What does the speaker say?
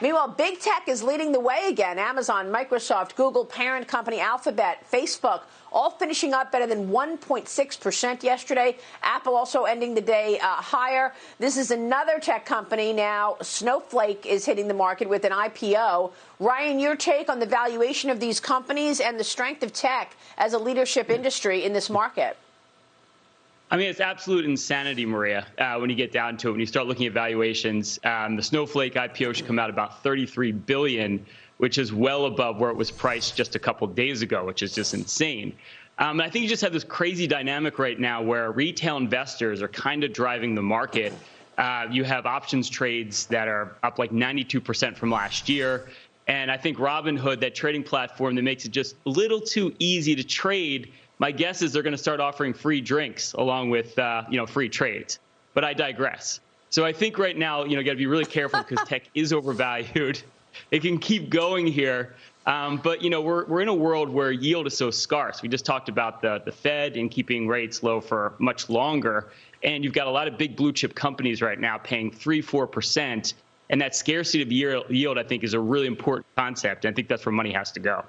Meanwhile, big tech is leading the way again. Amazon, Microsoft, Google, parent company Alphabet, Facebook, all finishing up better than 1.6% yesterday. Apple also ending the day uh, higher. This is another tech company now. Snowflake is hitting the market with an IPO. Ryan, your take on the valuation of these companies and the strength of tech as a leadership industry in this market? I mean, it's absolute insanity, Maria, uh, when you get down to it. When you start looking at valuations, um, the Snowflake IPO should come out about 33 billion, which is well above where it was priced just a couple days ago, which is just insane. Um, I think you just have this crazy dynamic right now where retail investors are kind of driving the market. Uh, you have options trades that are up like 92% from last year. And I think Robinhood, that trading platform that makes it just a little too easy to trade, my guess is they're going to start offering free drinks along with uh, you know free trades. But I digress. So I think right now you know got to be really careful because tech is overvalued. It can keep going here. Um, but you know we're, we're in a world where yield is so scarce. We just talked about the, the Fed and keeping rates low for much longer, and you've got a lot of big blue chip companies right now paying three four percent, and that scarcity of yield I think is a really important concept. And I think that's where money has to go.